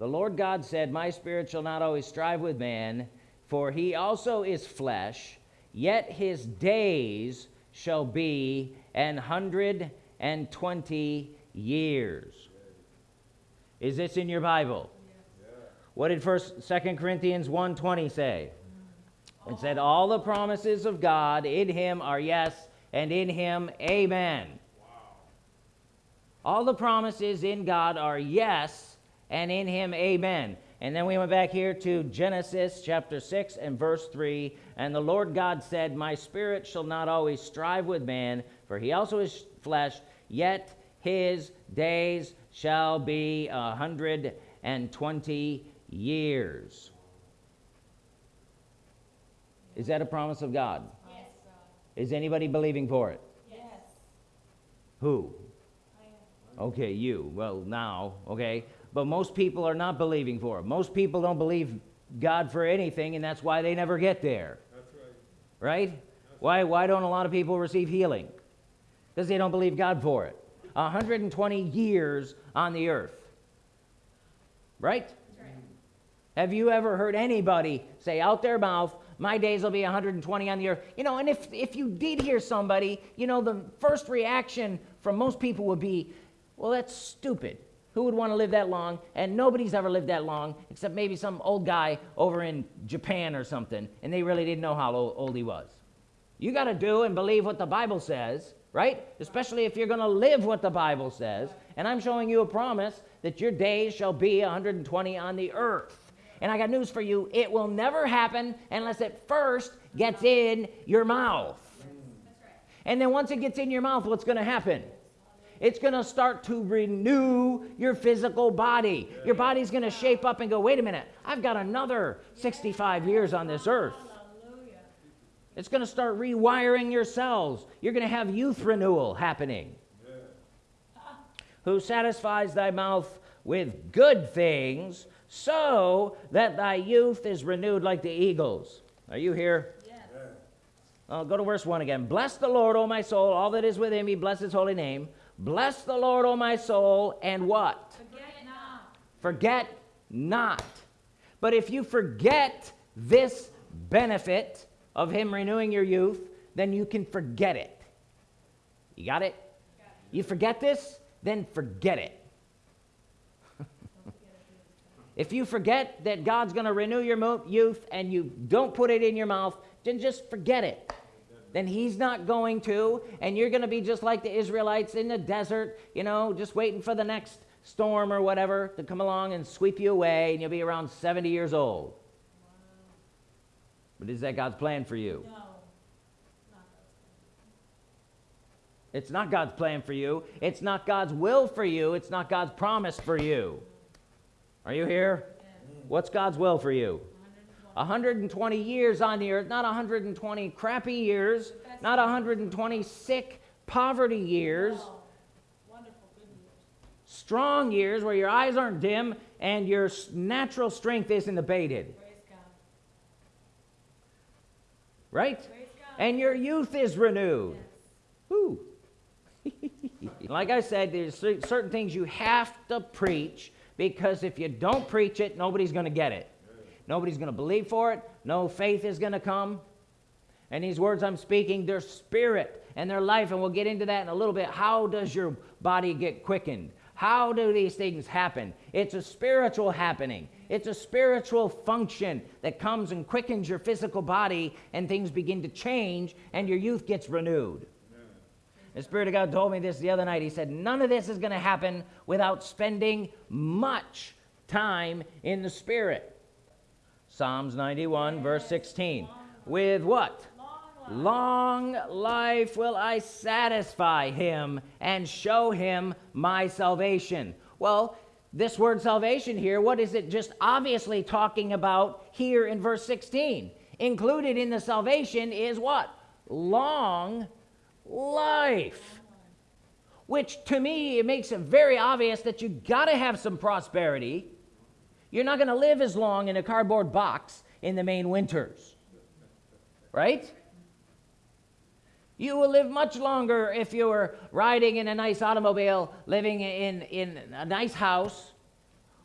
The Lord God said, My spirit shall not always strive with man, for he also is flesh, yet his days shall be an hundred and twenty years. Is this in your Bible? What did first Second Corinthians 1:20 say? It said, All the promises of God in him are yes, and in him amen. All the promises in God are yes, and in him amen. And then we went back here to Genesis chapter 6 and verse 3. And the Lord God said, My spirit shall not always strive with man, for he also is flesh, yet his days shall be a hundred and twenty years. Is that a promise of God? Yes. Is anybody believing for it? Yes. Who? Okay, you. Well, now, okay. But most people are not believing for it. Most people don't believe God for anything, and that's why they never get there. That's right. Right? Why, why don't a lot of people receive healing? Because they don't believe God for it. 120 years on the earth. Right? Right. Have you ever heard anybody say out their mouth, my days will be 120 on the earth? You know, and if, if you did hear somebody, you know, the first reaction from most people would be, well, that's stupid. Who would want to live that long? And nobody's ever lived that long, except maybe some old guy over in Japan or something, and they really didn't know how old he was. You got to do and believe what the Bible says, right? Especially if you're going to live what the Bible says. And I'm showing you a promise that your days shall be 120 on the earth. And I got news for you it will never happen unless it first gets in your mouth. And then once it gets in your mouth, what's going to happen? It's going to start to renew your physical body. Your body's going to shape up and go, wait a minute, I've got another 65 years on this earth. Hallelujah. It's going to start rewiring your cells. You're going to have youth renewal happening. Who satisfies thy mouth with good things, so that thy youth is renewed like the eagles. Are you here? I'll go to verse 1 again. Bless the Lord, O my soul, all that is within me, bless his holy name. Bless the Lord, O my soul, and what? Forget not. Forget not. But if you forget this benefit of him renewing your youth, then you can forget it. You got it? Got it. You forget this, then forget it. if you forget that God's going to renew your youth and you don't put it in your mouth, then just forget it. Then he's not going to, and you're going to be just like the Israelites in the desert, you know, just waiting for the next storm or whatever to come along and sweep you away, and you'll be around 70 years old. But is that God's plan for you? No. It's not God's plan for you. It's not God's will for you. It's not God's promise for you. Are you here? Yes. What's God's will for you? 120. 120 years on the earth, not 120 crappy years, not 120 sick poverty years. Wonderful. Good news. strong years where your eyes aren't dim and your natural strength isn't abated, Praise God. right? And your youth is renewed. Yes. Like I said, there's certain things you have to preach because if you don't preach it, nobody's going to get it. Nobody's going to believe for it. No faith is going to come. And these words I'm speaking, they're spirit and their life, and we'll get into that in a little bit. How does your body get quickened? How do these things happen? It's a spiritual happening. It's a spiritual function that comes and quickens your physical body, and things begin to change, and your youth gets renewed. The Spirit of God told me this the other night. He said, None of this is going to happen without spending much time in the Spirit. Psalms 91, verse 16. With what? Long life. Will I satisfy him and show him my salvation. Well, this word salvation here, what is it just obviously talking about here in verse 16? Included in the salvation is what? Long life. Which to me, it makes it very obvious that you got to have some prosperity. You're not going to live as long in a cardboard box in the Maine winters. Right? You will live much longer if you were riding in a nice automobile, living in, in a nice house,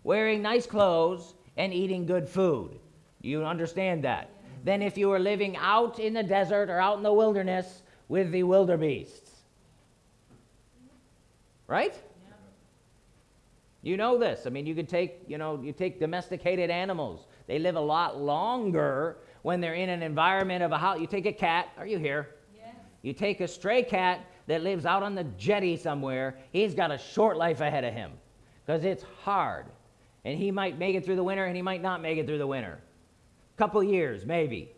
wearing nice clothes, and eating good food. You understand that? Than if you were living out in the desert or out in the wilderness with the wildebeests. Right? You know this. I mean, you could take, you know, you take domesticated animals. They live a lot longer when they're in an environment of a house. You take a cat. Are you here? Yes. You take a stray cat that lives out on the jetty somewhere. He's got a short life ahead of him because it's hard. And he might make it through the winter and he might not make it through the winter. Couple years, maybe.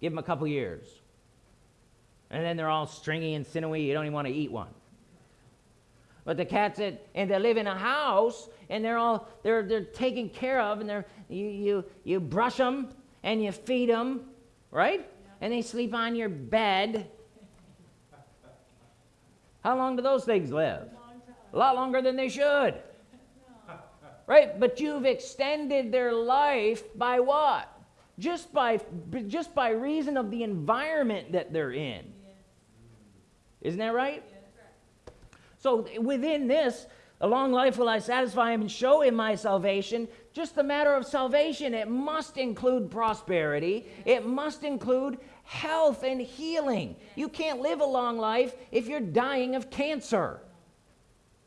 Give him a couple years. And then they're all stringy and sinewy. You don't even want to eat one. But the cats that and they live in a house and they're all they're they're taken care of and they're you you you brush them and you feed them, right? And they sleep on your bed. How long do those things live? Time. A lot longer than they should. Right? But you've extended their life by what? Just by just by reason of the environment that they're in. Yes. Isn't that right? Yes. So within this, a long life will I satisfy him and show him my salvation. Just the matter of salvation, it must include prosperity. It must include health and healing. You can't live a long life if you're dying of cancer.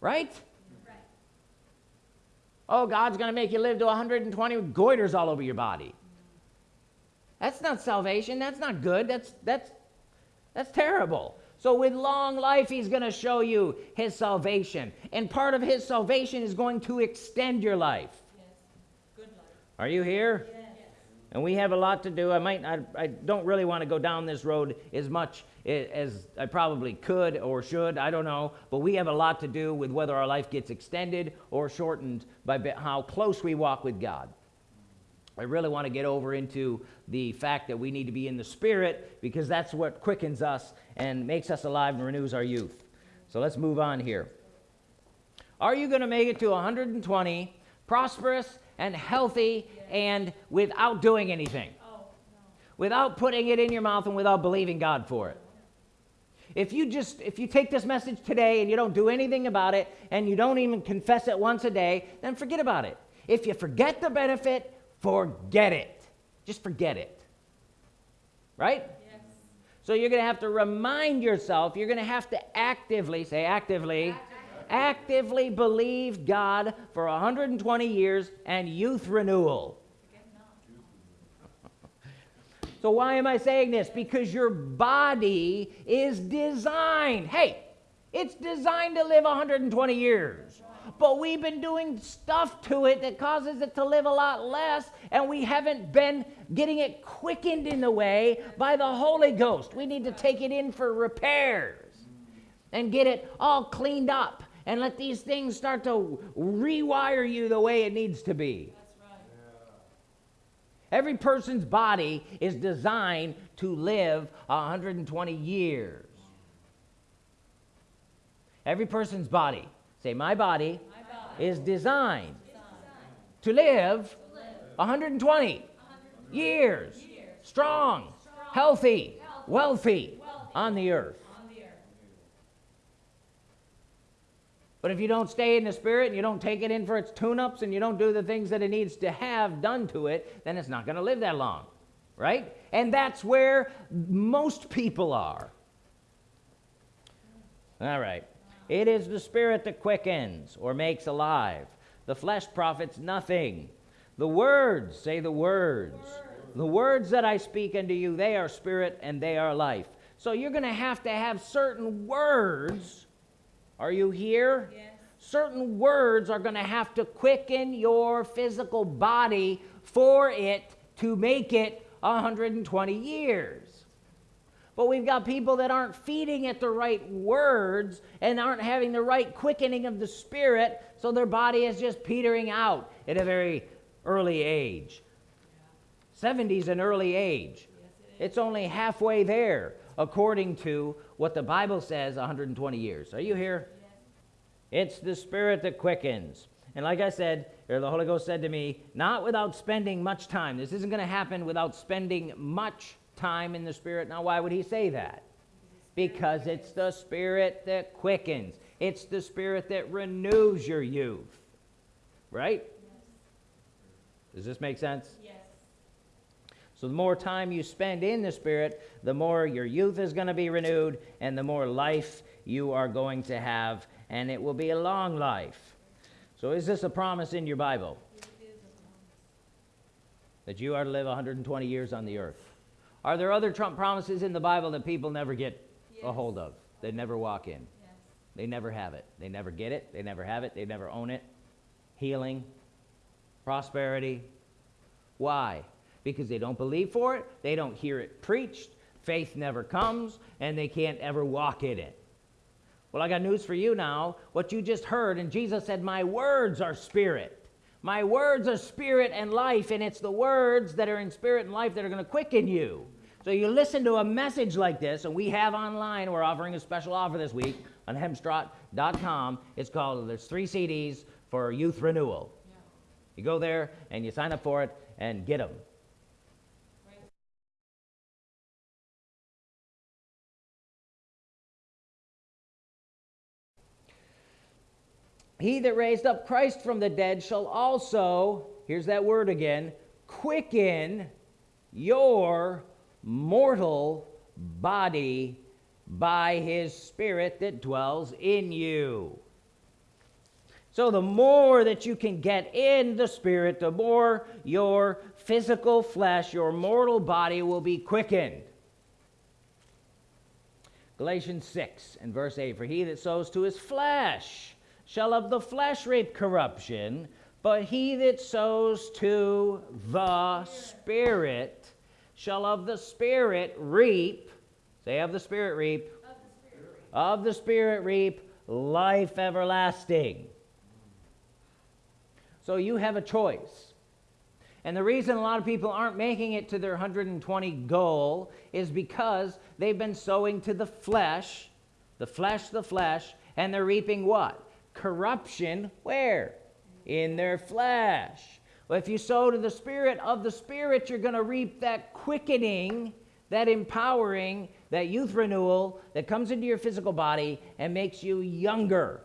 Right? Right. Oh, God's going to make you live to 120 with goiters all over your body. That's not salvation. That's not good. That's that's that's terrible. So with long life he's going to show you his salvation. And part of his salvation is going to extend your life. Yes. Good life. Are you here? Yes. And we have a lot to do. I might I, I don't really want to go down this road as much as I probably could or should. I don't know. But we have a lot to do with whether our life gets extended or shortened by how close we walk with God. I really want to get over into the fact that we need to be in the Spirit because that's what quickens us and makes us alive and renews our youth. So let's move on here. Are you going to make it to 120, prosperous and healthy and without doing anything? Without putting it in your mouth and without believing God for it? If you just if you take this message today and you don't do anything about it and you don't even confess it once a day, then forget about it. If you forget the benefit, forget it. Just forget it. Right? Yes. So you're going to have to remind yourself, you're going to have to actively, say actively, actively believe God for 120 years and youth renewal. So why am I saying this? Because your body is designed. Hey, it's designed to live 120 years. But we've been doing stuff to it that causes it to live a lot less, and we haven't been getting it quickened in the way by the Holy Ghost. We need to take it in for repairs and get it all cleaned up and let these things start to rewire you the way it needs to be. That's right. Every person's body is designed to live 120 years. Every person's body, say, my body My body. is designed Designed. to live To live. 120 100 years, years. strong, Strong. healthy, Healthy. wealthy Wealthy. on the earth. On the earth. But if you don't stay in the spirit and you don't take it in for its tune ups and you don't do the things that it needs to have done to it, then it's not going to live that long. Right? And that's where most people are. All right. It is the spirit that quickens or makes alive. The flesh profits nothing. The words, say the words. The words that I speak unto you, they are spirit and they are life. So you're going to have to have certain words. Are you here? Yes. certain words are going to have to quicken your physical body for it to make it 120 years. But we've got people that aren't feeding at the right words and aren't having the right quickening of the spirit, so their body is just petering out at a very early age. 70 is an early age. Yes, it. It's only halfway there, according to what the Bible says 120 years. Are you here? Yes. It's the Spirit that quickens. And like I said, the Holy Ghost said to me, not without spending much time. This isn't going to happen without spending much time in the Spirit. Now, why would he say that? Because it's the Spirit that quickens, it's the Spirit that renews your youth. Right? Does this make sense? Yes. So, the more time you spend in the Spirit, the more your youth is going to be renewed, and the more life you are going to have, and it will be a long life. So, is this a promise in your Bible It is a promise. that you are to live 120 years on the earth? Are there other Trump promises in the Bible that people never get a hold of? They never walk in. Yes. They never have it. They never get it. They never have it. They never own it. Healing, prosperity. Why? Because they don't believe for it, they don't hear it preached, faith never comes, and they can't ever walk in it. Well, I got news for you now. What you just heard, and Jesus said, My words are spirit. My words are spirit and life, and it's the words that are in spirit and life that are going to quicken you. So you listen to a message like this, and we have online, we're offering a special offer this week on hemstrot.com. It's called, there's three CDs for youth renewal. Yeah. You go there and you sign up for it and get them. He that raised up Christ from the dead shall also, here's that word again, quicken your mortal body by his spirit that dwells in you. So, the more that you can get in the spirit, the more your physical flesh, your mortal body will be quickened. Galatians 6 and verse 8 For he that sows to his flesh shall of the flesh reap corruption, but he that sows to the Spirit shall of the Spirit reap, say, of the Spirit reap, Of the Spirit. of the Spirit reap life everlasting. So you have a choice. And the reason a lot of people aren't making it to their 120 goal is because they've been sowing to the flesh, the flesh, the flesh, and they're reaping what? Corruption where? In their flesh. Well, if you sow to the Spirit of the Spirit, you're going to reap that quickening, that empowering, that youth renewal that comes into your physical body and makes you younger.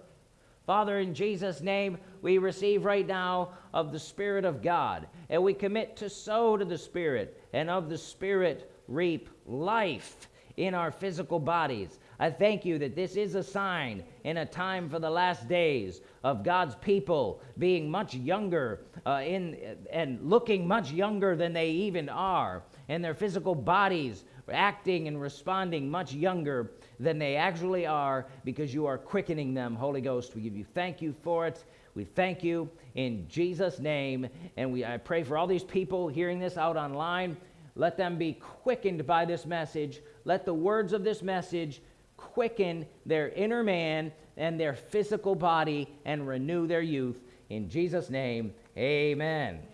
Father, in Jesus' name, we receive right now of the Spirit of God, and we commit to sow to the Spirit, and of the Spirit reap life in our physical bodies. I thank you that this is a sign in a time for the last days of God's people being much younger uh, in, and looking much younger than they even are, and their physical bodies acting and responding much younger than they actually are because you are quickening them. Holy Ghost, we give you thank you for it. We thank you in Jesus' name. And we, I pray for all these people hearing this out online. Let them be quickened by this message. Let the words of this message quicken their inner man and their physical body and renew their youth. In Jesus' name, amen.